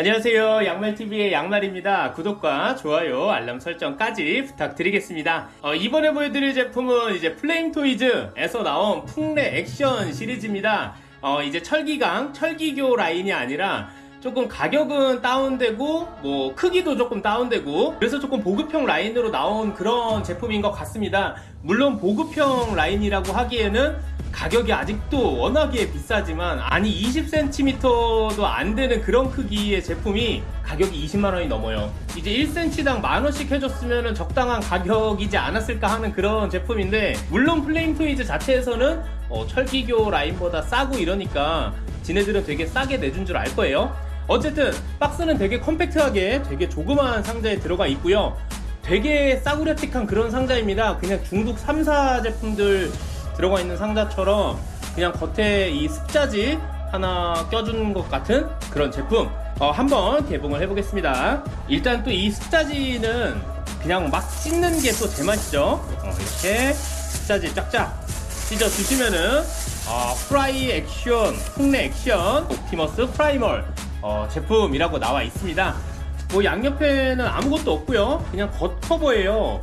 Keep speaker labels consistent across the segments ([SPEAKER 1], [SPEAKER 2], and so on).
[SPEAKER 1] 안녕하세요. 양말TV의 양말입니다. 구독과 좋아요 알람 설정까지 부탁드리겠습니다. 어, 이번에 보여드릴 제품은 이제 플레임토이즈에서 나온 풍뢰 액션 시리즈입니다. 어, 이제 철기강 철기교 라인이 아니라 조금 가격은 다운되고 뭐 크기도 조금 다운되고 그래서 조금 보급형 라인으로 나온 그런 제품인 것 같습니다. 물론 보급형 라인이라고 하기에는 가격이 아직도 워낙에 비싸지만 아니 20cm도 안 되는 그런 크기의 제품이 가격이 20만원이 넘어요. 이제 1cm당 만원씩 해줬으면 적당한 가격이지 않았을까 하는 그런 제품인데 물론 플레임 토이즈 자체에서는 어, 철기교 라인보다 싸고 이러니까 지네들은 되게 싸게 내준 줄 알 거예요. 어쨌든 박스는 되게 컴팩트하게 되게 조그마한 상자에 들어가 있고요. 되게 싸구려틱한 그런 상자입니다. 그냥 중국 3사 제품들 들어가 있는 상자처럼 그냥 겉에 이 습자지 하나 껴준 것 같은 그런 제품. 어, 한번 개봉을 해보겠습니다. 일단 또 이 습자지는 그냥 막 찢는 게 또 제맛이죠. 어, 이렇게 습자지 쫙쫙 찢어 주시면은 어, 프라이 액션 풍뢰 액션 옵티머스 프라이멀 어, 제품이라고 나와 있습니다. 뭐 양옆에는 아무것도 없고요. 그냥 겉 커버예요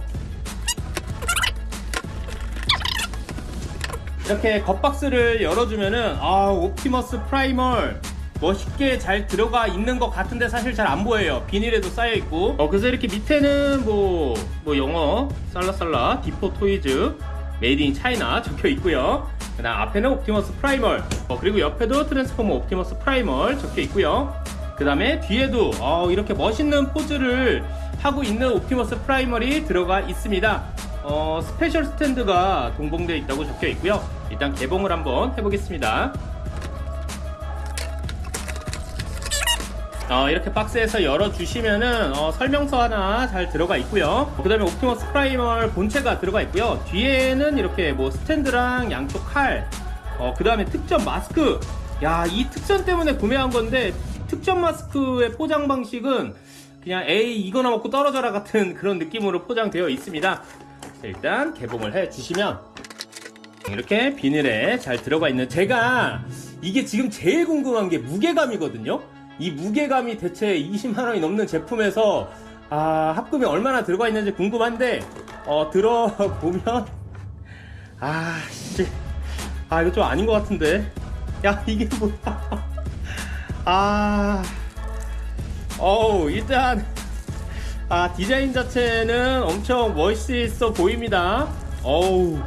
[SPEAKER 1] 이렇게 겉박스를 열어주면은 아 옵티머스 프라이멀 멋있게 잘 들어가 있는 것 같은데 사실 잘 안 보여요. 비닐에도 쌓여 있고. 어 그래서 이렇게 밑에는 뭐, 뭐 영어 살라살라 디포 토이즈 Made in China 적혀 있고요. 그 다음 앞에는 옵티머스 프라이멀. 어, 그리고 옆에도 트랜스포머 옵티머스 프라이멀 적혀 있고요. 그 다음에 뒤에도 어, 이렇게 멋있는 포즈를 하고 있는 옵티머스 프라이멀이 들어가 있습니다. 어, 스페셜 스탠드가 동봉되어 있다고 적혀 있고요 일단 개봉을 한번 해보겠습니다. 어, 이렇게 박스에서 열어주시면은 어, 설명서 하나 잘 들어가 있고요. 그 다음에 옵티머스 프라이멀 본체가 들어가 있고요. 뒤에는 이렇게 뭐 스탠드랑 양쪽 칼 어, 그 다음에 특전 마스크. 야 이 특전 때문에 구매한 건데 특전 마스크의 포장 방식은 그냥 에이 이거나 먹고 떨어져라 같은 그런 느낌으로 포장되어 있습니다. 자, 일단 개봉을 해 주시면 이렇게 비닐에 잘 들어가 있는 제가 이게 지금 제일 궁금한 게 무게감이거든요. 이 무게감이 대체 20만원이 넘는 제품에서 아 합금이 얼마나 들어가 있는지 궁금한데 어 들어보면 아씨. 아 이거 좀 아닌 것 같은데. 야 이게 뭐야 아. 어우 일단 아 디자인 자체는 엄청 멋있어 보입니다. 어우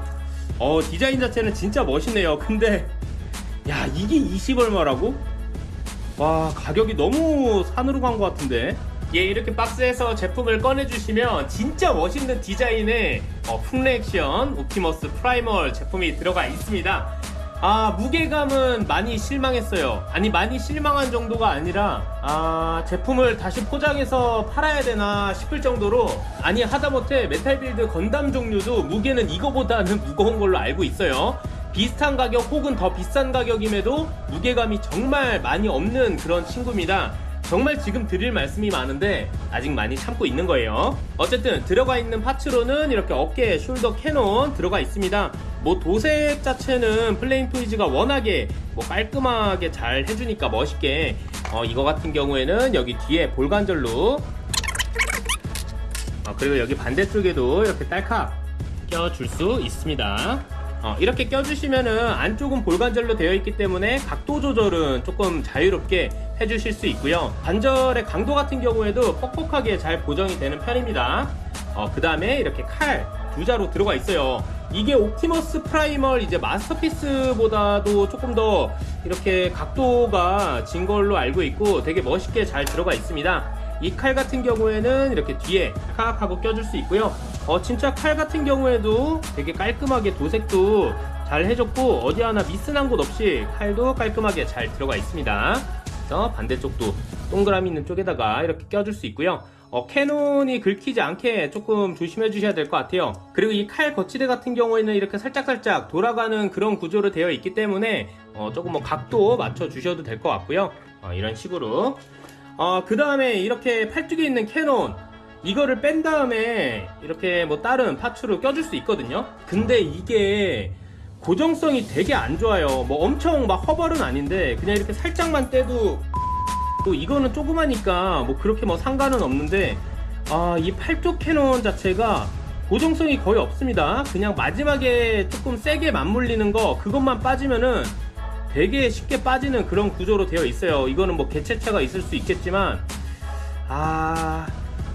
[SPEAKER 1] 어 디자인 자체는 진짜 멋있네요. 근데 야 이게 20 얼마라고? 와 가격이 너무 산으로 간 것 같은데? 예 이렇게 박스에서 제품을 꺼내주시면 진짜 멋있는 디자인의 어, 풍뢰 액션 옵티머스 프라이멀 제품이 들어가 있습니다 아 무게감은 많이 실망했어요. 아니 많이 실망한 정도가 아니라 아 제품을 다시 포장해서 팔아야 되나 싶을 정도로 아니 하다못해 메탈빌드 건담 종류도 무게는 이거보다는 무거운 걸로 알고 있어요. 비슷한 가격 혹은 더 비싼 가격임에도 무게감이 정말 많이 없는 그런 친구입니다 정말 지금 드릴 말씀이 많은데 아직 많이 참고 있는 거예요. 어쨌든 들어가 있는 parts로는 이렇게 어깨 shoulder cannon 들어가 있습니다. 뭐 도색 자체는 플레임 토이즈가 워낙에 뭐 깔끔하게 잘 해주니까 멋있게. 어, 이거 같은 경우에는 여기 뒤에 볼관절로. 어, 그리고 여기 반대쪽에도 이렇게 딸칵 껴줄 수 있습니다 어, 이렇게 껴주시면은 안쪽은 볼관절로 되어 있기 때문에 각도 조절은 조금 자유롭게 해주실 수 있고요. 관절의 강도 같은 경우에도 뻑뻑하게 잘 보정이 되는 편입니다. 어, 그 다음에 이렇게 칼 두 자루 들어가 있어요. 이게 옵티머스 프라이멀 이제 마스터피스보다도 조금 더 이렇게 각도가 진 걸로 알고 있고 되게 멋있게 잘 들어가 있습니다. 이 칼 같은 경우에는 이렇게 뒤에 칵 하고 껴줄 수 있고요 어 진짜 칼 같은 경우에도 되게 깔끔하게 도색도 잘 해줬고 어디 하나 미스난 곳 없이 칼도 깔끔하게 잘 들어가 있습니다. 그래서 반대쪽도 동그라미 있는 쪽에다가 이렇게 껴줄 수 있고요. 어, 캐논이 긁히지 않게 조금 조심해 주셔야 될 것 같아요. 그리고 이 칼 거치대 같은 경우에는 이렇게 살짝살짝 돌아가는 그런 구조로 되어 있기 때문에 어, 조금 뭐 각도 맞춰 주셔도 될 것 같고요. 어, 이런 식으로. 어, 그 다음에 이렇게 팔뚝에 있는 cannon 이거를 뺀 다음에 이렇게 뭐 다른 parts로 껴줄 수 있거든요. 근데 이게 고정성이 되게 안 좋아요. 뭐 엄청 막 허벌은 아닌데 그냥 이렇게 살짝만 떼도 또 이거는 조그마니까 뭐 그렇게 뭐 상관은 없는데 아 이 팔쪽 cannon 자체가 고정성이 거의 없습니다. 그냥 마지막에 조금 세게 맞물리는 거 그것만 빠지면은 되게 쉽게 빠지는 그런 구조로 되어 있어요. 이거는 뭐 개체차가 있을 수 있겠지만 아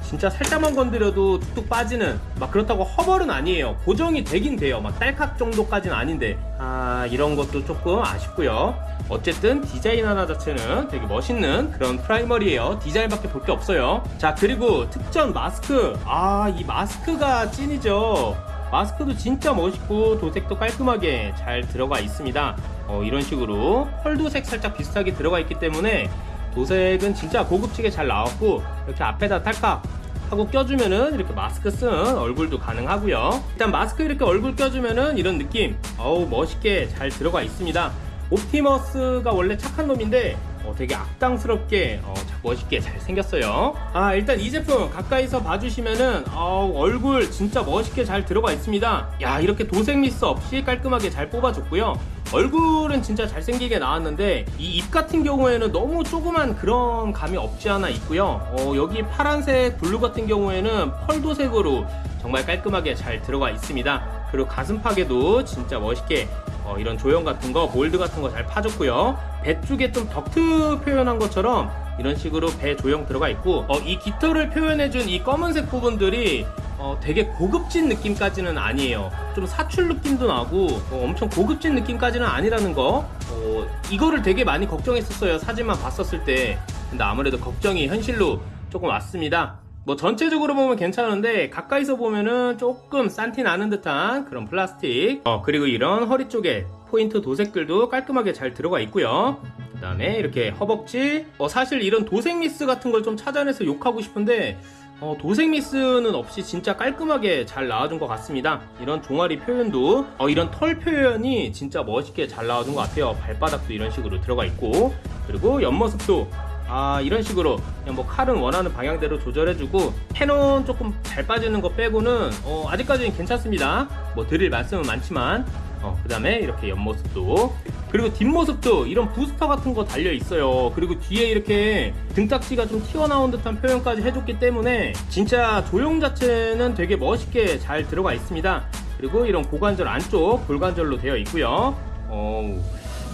[SPEAKER 1] 진짜 살짝만 건드려도 툭툭 빠지는 막 그렇다고 허벌은 아니에요. 고정이 되긴 돼요. 막 딸깍 정도까지는 아닌데. 아 이런 것도 조금 아쉽고요. 어쨌든 디자인 하나 자체는 되게 멋있는 그런 프라이머리에요. 디자인밖에 볼 게 없어요. 자 그리고 특전 마스크. 아 이 마스크가 찐이죠. 마스크도 진짜 멋있고 도색도 깔끔하게 잘 들어가 있습니다. 어, 이런 식으로 펄도색 살짝 비슷하게 들어가 있기 때문에 도색은 진짜 고급지게 잘 나왔고 이렇게 앞에다 탈칵 하고 껴주면은 이렇게 마스크 쓴 얼굴도 가능하고요. 일단 마스크 이렇게 얼굴 껴주면은 이런 느낌 어우 멋있게 잘 들어가 있습니다. 옵티머스가 원래 착한 놈인데 어, 되게 악당스럽게 어, 자- 멋있게 잘 생겼어요. 아 일단 이 제품 가까이서 봐주시면은 어, 얼굴 진짜 멋있게 잘 들어가 있습니다. 야 이렇게 도색 미스 없이 깔끔하게 잘 뽑아줬고요 얼굴은 진짜 잘생기게 나왔는데 이 입 같은 경우에는 너무 조그만 그런 감이 없지 않아 있고요 어, 여기 파란색 블루 같은 경우에는 pearl 도색으로 정말 깔끔하게 잘 들어가 있습니다 그리고 가슴팍에도 진짜 멋있게 어, 이런 조형 같은 거, 몰드 같은 거 잘 파줬고요. 배 쪽에 좀 덕트 표현한 것처럼 이런 식으로 배 조형 들어가 있고, 어, 이 깃털을 표현해준 이 검은색 부분들이 어, 되게 고급진 느낌까지는 아니에요. 좀 사출 느낌도 나고 어, 엄청 고급진 느낌까지는 아니라는 거. 어, 이거를 되게 많이 걱정했었어요. 사진만 봤었을 때. 근데 아무래도 걱정이 현실로 조금 왔습니다. 뭐 전체적으로 보면 괜찮은데 가까이서 보면은 조금 싼티 나는 듯한 그런 플라스틱 어 그리고 이런 허리 쪽에 포인트 도색들도 깔끔하게 잘 들어가 있고요 그 다음에 이렇게 허벅지 어 사실 이런 도색 미스 같은 걸 좀 찾아내서 욕하고 싶은데 어, 도색 미스는 없이 진짜 깔끔하게 잘 나와준 것 같습니다. 이런 종아리 표현도 어, 이런 털 표현이 진짜 멋있게 잘 나와준 것 같아요. 발바닥도 이런 식으로 들어가 있고 그리고 옆모습도 아 이런 식으로 그냥 뭐 칼은 원하는 방향대로 조절해주고 캐논 조금 잘 빠지는 거 빼고는 어, 아직까지는 괜찮습니다. 뭐 드릴 말씀은 많지만 어, 그 다음에 이렇게 옆모습도. 그리고 뒷모습도 이런 부스터 같은 거 달려 있어요. 그리고 뒤에 이렇게 등딱지가 좀 튀어나온 듯한 표현까지 해줬기 때문에 진짜 조형 자체는 되게 멋있게 잘 들어가 있습니다. 그리고 이런 고관절 안쪽 골관절로 되어 있고요. 어우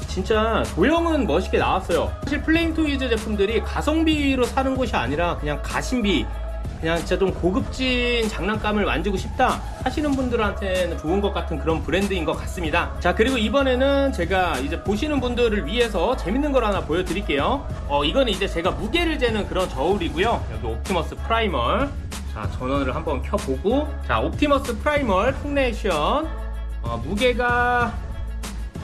[SPEAKER 1] 진짜 조형은 멋있게 나왔어요. 사실 플레임 토이즈 제품들이 가성비로 사는 곳이 아니라 그냥 가심비 그냥 진짜 좀 고급진 장난감을 만지고 싶다 하시는 분들한테는 좋은 것 같은 그런 브랜드인 것 같습니다. 자 그리고 이번에는 제가 이제 보시는 분들을 위해서 재밌는 걸 하나 보여드릴게요. 어 이거는 이제 제가 무게를 재는 그런 저울이고요. 여기 옵티머스 프라이멀 자 전원을 한번 켜보고 자 옵티머스 프라이멀 풍뢰 액션 어, 무게가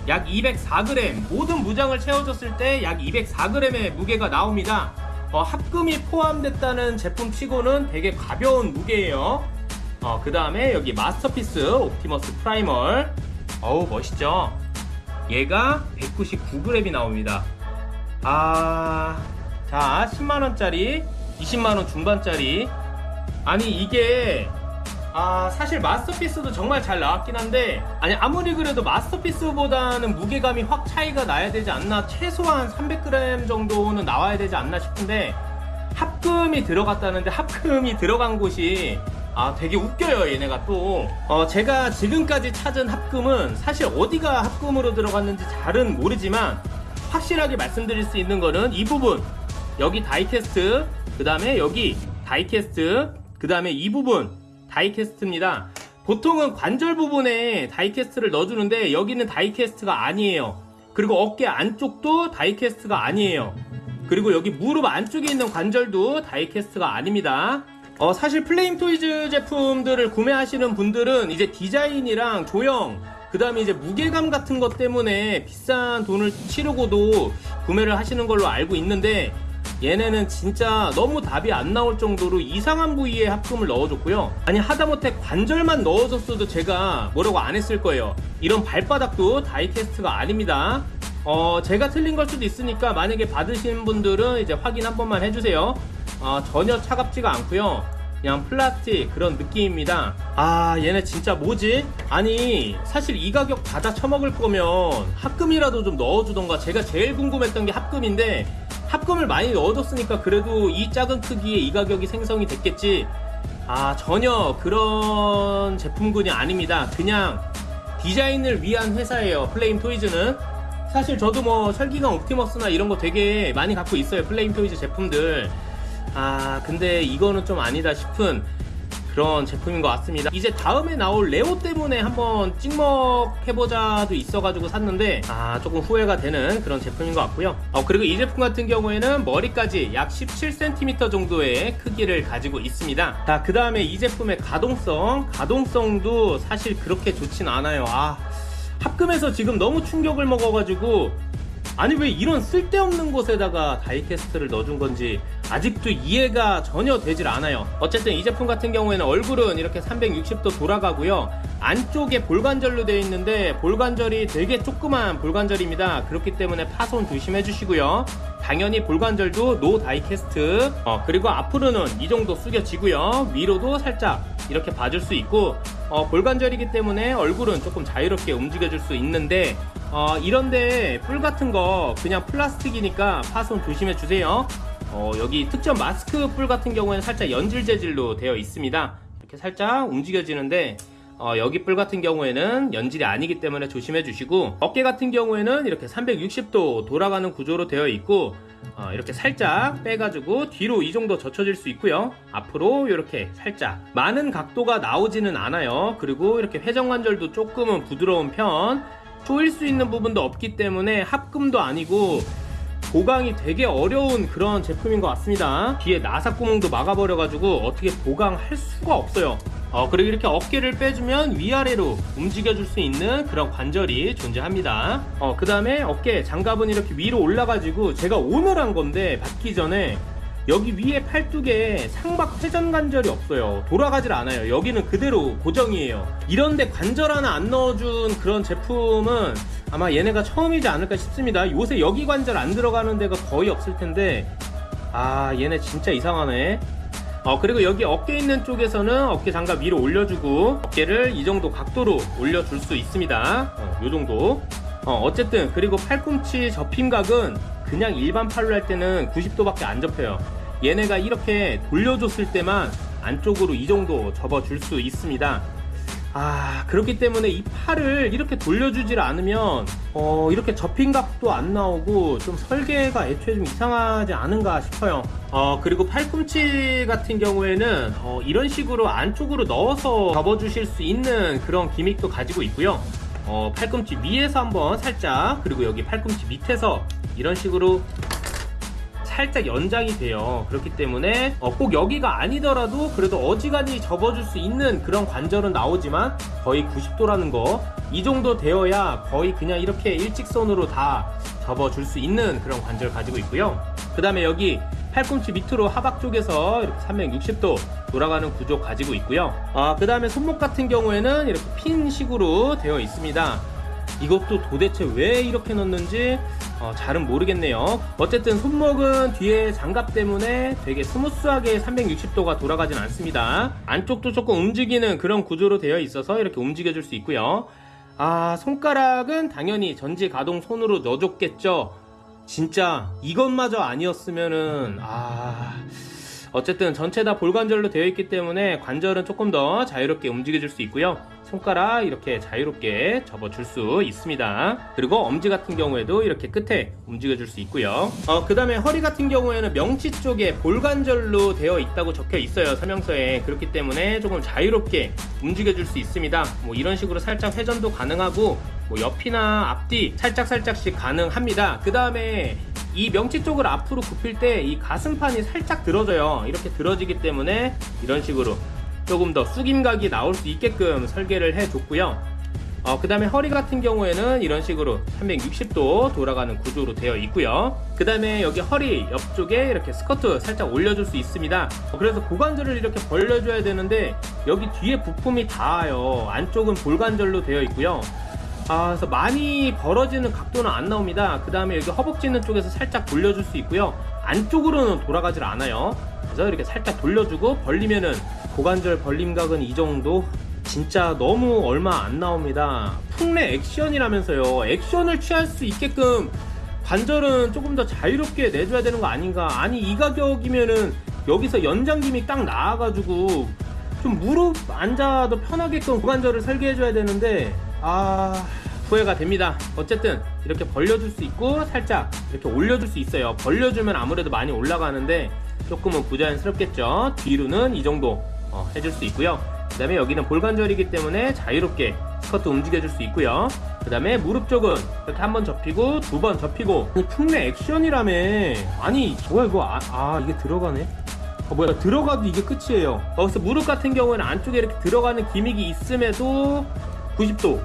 [SPEAKER 1] 약 204g 모든 무장을 채워줬을 때 약 204g의 무게가 나옵니다 어, 합금이 포함됐다는 제품 치고는 되게 가벼운 무게예요. 어, 그 다음에 여기 마스터피스 옵티머스 프라이멀. 어우 멋있죠? 얘가 199g이 나옵니다. 아... 자 10만원짜리 20만원 중반짜리. 아니 이게 아 사실 마스터피스도 정말 잘 나왔긴 한데 아니 아무리 그래도 마스터피스보다는 무게감이 확 차이가 나야 되지 않나. 최소한 300g 정도는 나와야 되지 않나 싶은데 합금이 들어갔다는데 합금이 들어간 곳이 아 되게 웃겨요 얘네가 또. 어, 제가 지금까지 찾은 합금은 사실 어디가 합금으로 들어갔는지 잘은 모르지만 확실하게 말씀드릴 수 있는 거는 이 부분. 여기 die-cast 그 다음에 여기 die-cast 그 다음에 이 부분 die-cast입니다. 보통은 관절 부분에 die-cast를 넣어주는데 여기는 die-cast가 아니에요. 그리고 어깨 안쪽도 die-cast가 아니에요. 그리고 여기 무릎 안쪽에 있는 관절도 die-cast가 아닙니다. 어, 사실 플레임 토이즈 제품들을 구매하시는 분들은 이제 디자인이랑 조형 그 다음에 이제 무게감 같은 것 때문에 비싼 돈을 치르고도 구매를 하시는 걸로 알고 있는데 얘네는 진짜 너무 답이 안 나올 정도로 이상한 부위에 합금을 넣어줬고요. 아니 하다못해 관절만 넣어줬어도 제가 뭐라고 안 했을 거예요. 이런 발바닥도 다이캐스트가 아닙니다. 어, 제가 틀린 걸 수도 있으니까 만약에 받으신 분들은 이제 확인 한 번만 해주세요. 어, 전혀 차갑지가 않고요. 그냥 플라스틱 그런 느낌입니다. 아 얘네 진짜 뭐지? 아니 사실 이 가격 받아 처먹을 거면 합금이라도 좀 넣어주던가. 제가 제일 궁금했던 게 합금인데 합금을 많이 넣어줬으니까 그래도 이 작은 크기에 이 가격이 생성이 됐겠지? 아 전혀 그런 제품군이 아닙니다. 그냥 디자인을 위한 회사예요 플레임 토이즈는. 사실 저도 뭐 철기교 옵티머스나 이런 거 되게 많이 갖고 있어요 플레임 토이즈 제품들 아 근데 이거는 좀 아니다 싶은 그런 제품인 것 같습니다. 이제 다음에 나올 레오 때문에 한번 찍먹 해보자도 있어가지고 샀는데 아 조금 후회가 되는 그런 제품인 것 같고요. 어, 그리고 이 제품 같은 경우에는 머리까지 약 17cm 정도의 크기를 가지고 있습니다. 자 그 다음에 이 제품의 가동성. 가동성도 사실 그렇게 좋진 않아요. 아 합금에서 지금 너무 충격을 먹어가지고 아니 왜 이런 쓸데없는 곳에다가 die-cast를 넣어준 건지 아직도 이해가 전혀 되질 않아요. 어쨌든 이 제품 같은 경우에는 얼굴은 이렇게 360도 돌아가고요. 안쪽에 볼관절로 되어 있는데 볼관절이 되게 조그만 볼관절입니다. 그렇기 때문에 파손 조심해 주시고요 당연히 볼관절도 no die-cast. 어, 그리고 앞으로는 이 정도 숙여지고요. 위로도 살짝 이렇게 봐줄 수 있고 어, 볼관절이기 때문에 얼굴은 조금 자유롭게 움직여줄 수 있는데 어, 이런데 뿔 같은 거 그냥 플라스틱이니까 파손 조심해 주세요. 어, 여기 특전 마스크 뿔 같은 경우에는 살짝 연질 재질로 되어 있습니다. 이렇게 살짝 움직여지는데 어, 여기 뿔 같은 경우에는 연질이 아니기 때문에 조심해 주시고 어깨 같은 경우에는 이렇게 360도 돌아가는 구조로 되어 있고 어, 이렇게 살짝 빼가지고 뒤로 이 정도 젖혀질 수 있고요. 앞으로 이렇게 살짝 많은 각도가 나오지는 않아요. 그리고 이렇게 회전관절도 조금은 부드러운 편 조일 수 있는 부분도 없기 때문에 합금도 아니고 보강이 되게 어려운 그런 제품인 것 같습니다. 뒤에 나사 구멍도 막아버려가지고 어떻게 보강할 수가 없어요 어, 그리고 이렇게 어깨를 빼주면 위아래로 움직여줄 수 있는 그런 관절이 존재합니다. 어, 그 다음에 어깨 장갑은 이렇게 위로 올라가지고 제가 오늘 한 건데 받기 전에 여기 위에 팔뚝에 상박 회전 관절이 없어요. 돌아가질 않아요. 여기는 그대로 고정이에요. 이런데 관절 하나 안 넣어준 그런 제품은 아마 얘네가 처음이지 않을까 싶습니다. 요새 여기 관절 안 들어가는 데가 거의 없을 텐데. 아 얘네 진짜 이상하네 어 그리고 여기 어깨 있는 쪽에서는 어깨 장갑 위로 올려주고 어깨를 이 정도 각도로 올려줄 수 있습니다. 어, 요 정도. 어, 어쨌든 그리고 팔꿈치 접힘각은 그냥 일반 팔로 할 때는 90도밖에 안 접혀요. 얘네가 이렇게 돌려줬을 때만 안쪽으로 이 정도 접어줄 수 있습니다 아 그렇기 때문에 이 팔을 이렇게 돌려주질 않으면 어 이렇게 접힌 각도 안 나오고 좀 설계가 애초에 좀 이상하지 않은가 싶어요. 어 그리고 팔꿈치 같은 경우에는 어, 이런 식으로 안쪽으로 넣어서 접어주실 수 있는 그런 기믹도 가지고 있고요. 어, 팔꿈치 위에서 한번 살짝 그리고 여기 팔꿈치 밑에서 이런 식으로 살짝 연장이 돼요. 그렇기 때문에 어, 꼭 여기가 아니더라도 그래도 어지간히 접어줄 수 있는 그런 관절은 나오지만 거의 90도라는 거 이 정도 되어야 거의 그냥 이렇게 일직선으로 다 접어줄 수 있는 그런 관절 가지고 있고요. 그 다음에 여기 팔꿈치 밑으로 하박 쪽에서 이렇게 360도 돌아가는 구조 가지고 있고요. 아, 그 다음에 손목 같은 경우에는 이렇게 핀 식으로 되어 있습니다. 이것도 도대체 왜 이렇게 넣는지 어, 잘은 모르겠네요. 어쨌든 손목은 뒤에 장갑 때문에 되게 smooth하게 360도가 돌아가진 않습니다. 안쪽도 조금 움직이는 그런 구조로 되어 있어서 이렇게 움직여 줄 수 있고요. 아 손가락은 당연히 전지 가동 손으로 넣어줬겠죠. 진짜 이것마저 아니었으면은 아 어쨌든 전체 다 볼관절로 되어 있기 때문에 관절은 조금 더 자유롭게 움직여 줄 수 있고요 손가락 이렇게 자유롭게 접어줄 수 있습니다. 그리고 엄지 같은 경우에도 이렇게 끝에 움직여 줄 수 있고요. 어, 그 다음에 허리 같은 경우에는 명치 쪽에 볼관절로 되어 있다고 적혀 있어요 설명서에. 그렇기 때문에 조금 자유롭게 움직여 줄 수 있습니다. 뭐 이런 식으로 살짝 회전도 가능하고 뭐 옆이나 앞뒤 살짝 살짝씩 가능합니다. 그 다음에 이 명치 쪽을 앞으로 굽힐 때 이 가슴판이 살짝 들어져요. 이렇게 들어지기 때문에 이런 식으로 조금 더 숙임각이 나올 수 있게끔 설계를 해줬고요. 어, 그 다음에 허리 같은 경우에는 이런 식으로 360도 돌아가는 구조로 되어 있고요. 그 다음에 여기 허리 옆쪽에 이렇게 스커트 살짝 올려줄 수 있습니다. 어, 그래서 고관절을 이렇게 벌려줘야 되는데 여기 뒤에 부품이 닿아요. 안쪽은 볼관절로 되어 있고요. 아, 그래서 많이 벌어지는 각도는 안 나옵니다. 그 다음에 여기 허벅지 있는 쪽에서 살짝 돌려줄 수 있고요. 안쪽으로는 돌아가질 않아요. 그래서 이렇게 살짝 돌려주고 벌리면은 고관절 벌림각은 이 정도 진짜 너무 얼마 안 나옵니다. 풍래 액션이라면서요. 액션을 취할 수 있게끔 관절은 조금 더 자유롭게 내줘야 되는 거 아닌가? 아니 이 가격이면은 여기서 연장 기믹 딱 나와가지고 좀 무릎 앉아도 편하게끔 고관절을 설계해줘야 되는데 아 후회가 됩니다. 어쨌든 이렇게 벌려줄 수 있고 살짝 이렇게 올려줄 수 있어요. 벌려주면 아무래도 많이 올라가는데 조금은 부자연스럽겠죠. 뒤로는 이 정도 어, 해줄 수 있고요. 그 다음에 여기는 볼관절이기 때문에 자유롭게 스커트 움직여줄 수 있고요. 그 다음에 무릎 쪽은 이렇게 한 번 접히고 두 번 접히고. 풍내 액션이라며. 아니 뭐야 이거 아, 아, 이게 들어가네? 어, 뭐야 들어가도 이게 끝이에요. 여기서 무릎 같은 경우에는 안쪽에 이렇게 들어가는 기믹이 있음에도 90도.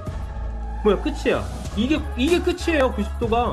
[SPEAKER 1] 뭐야 끝이야. 이게 이게 끝이에요 90도가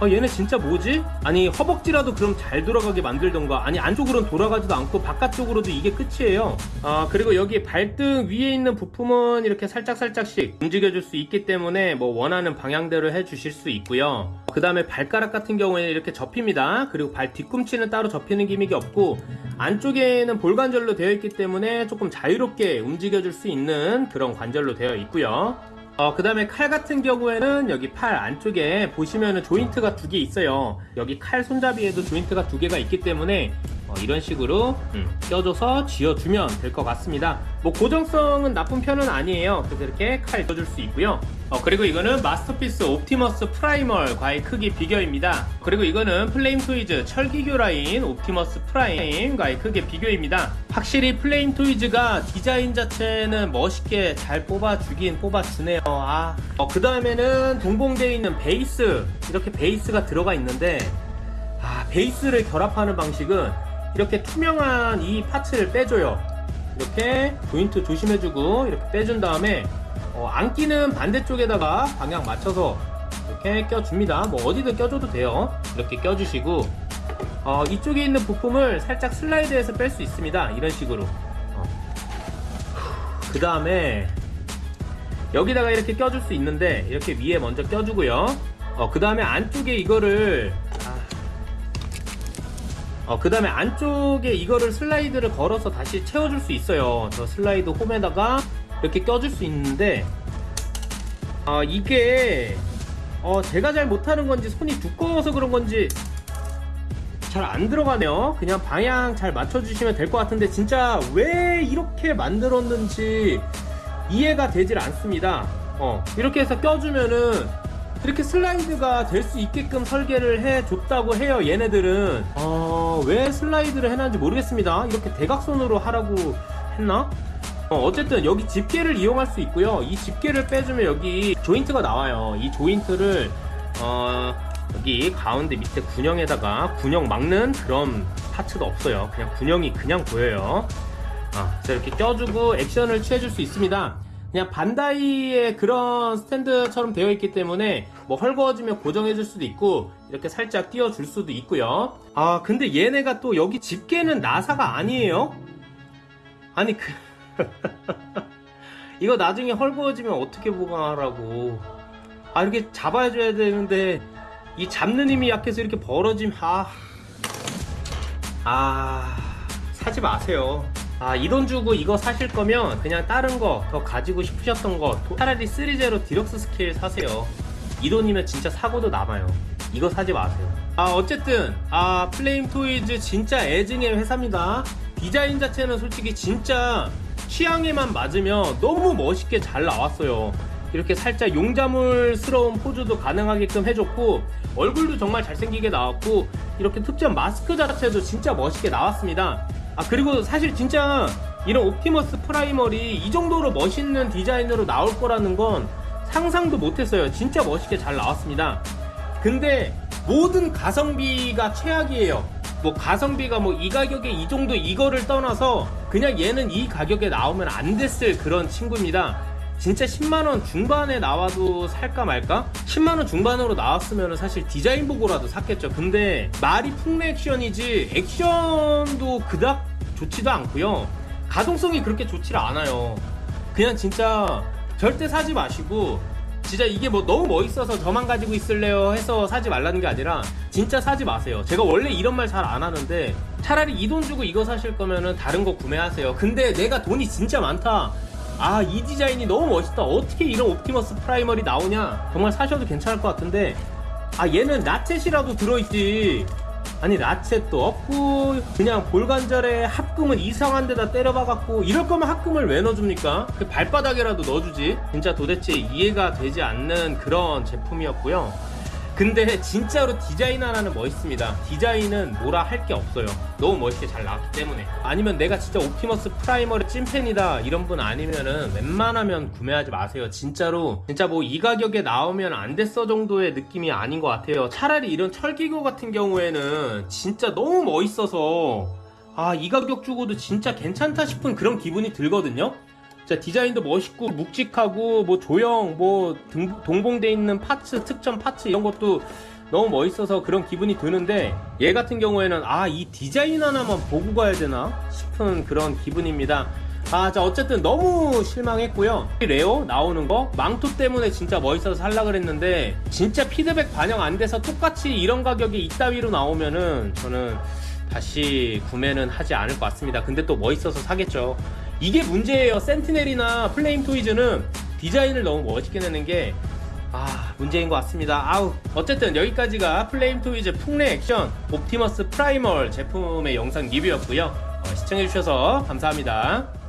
[SPEAKER 1] 아 얘네 진짜 뭐지? 아니 허벅지라도 그럼 잘 돌아가게 만들던가? 아니 안쪽으로는 돌아가지도 않고 바깥쪽으로도 이게 끝이에요. 아 그리고 여기 발등 위에 있는 부품은 이렇게 살짝살짝씩 움직여줄 수 있기 때문에 뭐 원하는 방향대로 해주실 수 있고요. 그 다음에 발가락 같은 경우에는 이렇게 접힙니다. 그리고 발 뒤꿈치는 따로 접히는 기믹이 없고 안쪽에는 볼관절로 되어 있기 때문에 조금 자유롭게 움직여줄 수 있는 그런 관절로 되어 있고요 어, 그 다음에 칼 같은 경우에는 여기 팔 안쪽에 보시면은 조인트가 두 개 있어요. 여기 칼 손잡이에도 조인트가 두 개가 있기 때문에 어, 이런 식으로 음, 껴줘서 쥐어주면 될 것 같습니다. 뭐 고정성은 나쁜 편은 아니에요. 그래서 이렇게 칼 껴줄 수 있고요. 어, 그리고 이거는 마스터피스 옵티머스 프라이멀 과의 크기 비교입니다. 그리고 이거는 플레임 토이즈 철기교 라인 옵티머스 프라임 과의 크기 비교입니다. 확실히 플레임 토이즈가 디자인 자체는 멋있게 잘 뽑아주긴 뽑아주네요. 아. 어, 그 다음에는 동봉되어 있는 베이스 이렇게 베이스가 들어가 있는데 아, 베이스를 결합하는 방식은 이렇게 투명한 이 파츠를 빼줘요. 이렇게 조인트 조심해주고 이렇게 빼준 다음에 어, 안 끼는 반대쪽에다가 방향 맞춰서 이렇게 껴줍니다. 뭐 어디든 껴줘도 돼요. 이렇게 껴주시고 어, 이쪽에 있는 부품을 살짝 슬라이드해서 뺄 수 있습니다. 이런 식으로. 그 다음에 여기다가 이렇게 껴줄 수 있는데 이렇게 위에 먼저 껴주고요. 어, 그 다음에 안쪽에 이거를 어, 그 다음에 안쪽에 이거를 슬라이드를 걸어서 다시 채워줄 수 있어요. 저 슬라이드 홈에다가 이렇게 껴줄 수 있는데, 어, 이게, 어, 제가 잘 못하는 건지 손이 두꺼워서 그런 건지 잘 안 들어가네요. 그냥 방향 잘 맞춰주시면 될 것 같은데, 진짜 왜 이렇게 만들었는지 이해가 되질 않습니다. 어, 이렇게 해서 껴주면은 이렇게 슬라이드가 될 수 있게끔 설계를 해줬다고 해요 얘네들은 어, 왜 슬라이드를 해놨는지 모르겠습니다 이렇게 대각선으로 하라고 했나? 어, 쨌든 여기 집게를 이용할 수 있고요. 이 집게를 빼주면 여기 조인트가 나와요. 이 조인트를 어, 여기 가운데 밑에 군형에다가 군형 막는 그런 파츠도 없어요. 그냥 군형이 그냥 보여요. 아, 자 이렇게 껴주고 액션을 취해줄 수 있습니다. 그냥 반다이의 그런 스탠드처럼 되어 있기 때문에 뭐 헐거워지면 고정해 줄 수도 있고 이렇게 살짝 띄워 줄 수도 있고요. 아 근데 얘네가 또 여기 집게는 나사가 아니에요? 아니 그 이거 나중에 헐거워지면 어떻게 보관하라고 아 이렇게 잡아줘야 되는데 이 잡는 힘이 약해서 이렇게 벌어짐 아, 아 사지 마세요 아, 이 돈 주고 이거 사실 거면 그냥 다른 거 더 가지고 싶으셨던 거 차라리 3제로 디럭스 스케일 사세요. 이 돈이면 진짜 사고도 남아요. 이거 사지 마세요. 아, 어쨌든 아, 플레임 토이즈 진짜 애증의 회사입니다. 디자인 자체는 솔직히 진짜 취향에만 맞으면 너무 멋있게 잘 나왔어요. 이렇게 살짝 용자물스러운 포즈도 가능하게끔 해줬고 얼굴도 정말 잘생기게 나왔고 이렇게 특전 마스크 자체도 진짜 멋있게 나왔습니다. 아 그리고 사실 진짜 이런 옵티머스 프라이멀이 이 정도로 멋있는 디자인으로 나올 거라는 건 상상도 못했어요. 진짜 멋있게 잘 나왔습니다. 근데 모든 가성비가 최악이에요. 뭐 가성비가 뭐 이 가격에 이 정도 이거를 떠나서 그냥 얘는 이 가격에 나오면 안 됐을 그런 친구입니다. 진짜 10만원 중반에 나와도 살까 말까? 10만원 중반으로 나왔으면 사실 디자인 보고라도 샀겠죠. 근데 말이 풍래 액션이지 액션도 그닥 좋지도 않고요. 가동성이 그렇게 좋지를 않아요. 그냥 진짜 절대 사지 마시고 진짜 이게 뭐 너무 멋있어서 저만 가지고 있을래요 해서 사지 말라는 게 아니라 진짜 사지 마세요. 제가 원래 이런 말 잘 안 하는데 차라리 이 돈 주고 이거 사실 거면은 다른 거 구매하세요. 근데 내가 돈이 진짜 많다. 아, 이 디자인이 너무 멋있다. 어떻게 이런 옵티머스 프라이멀이 나오냐? 정말 사셔도 괜찮을 것 같은데 아, 얘는 라쳇이라도 들어있지. 아니 라쳇도 없고 그냥 볼관절에 합금은 이상한 데다 때려박았고 이럴 거면 합금을 왜 넣어줍니까? 그 발바닥에라도 넣어주지 진짜 도대체 이해가 되지 않는 그런 제품이었고요 근데 진짜로 디자인 하나는 멋있습니다. 디자인은 뭐라 할 게 없어요. 너무 멋있게 잘 나왔기 때문에. 아니면 내가 진짜 옵티머스 프라이멀을 찐팬이다 이런 분 아니면은 웬만하면 구매하지 마세요. 진짜로. 진짜 뭐 이 가격에 나오면 안 됐어 정도의 느낌이 아닌 것 같아요. 차라리 이런 철기교 같은 경우에는 진짜 너무 멋있어서 아 이 가격 주고도 진짜 괜찮다 싶은 그런 기분이 들거든요 자 디자인도 멋있고 묵직하고 뭐 조형 뭐 등- 동봉돼 있는 파츠 특전 파츠 이런 것도 너무 멋있어서 그런 기분이 드는데 얘 같은 경우에는 아 이 디자인 하나만 보고 가야 되나 싶은 그런 기분입니다 아 자 어쨌든 너무 실망했고요 이 레오 나오는 거 망토 때문에 진짜 멋있어서 살라 그랬는데 진짜 피드백 반영 안 돼서 똑같이 이런 가격에 이따위로 나오면은 저는 다시 구매는 하지 않을 것 같습니다. 근데 또 멋있어서 사겠죠. 이게 문제예요. 센티넬이나 플레임 토이즈는 디자인을 너무 멋있게 내는 게 아, 문제인 것 같습니다. 아우, 어쨌든 여기까지가 플레임 토이즈 풍뢰 액션 옵티머스 프라이멀 제품의 영상 리뷰였고요. 어, 시청해주셔서 감사합니다.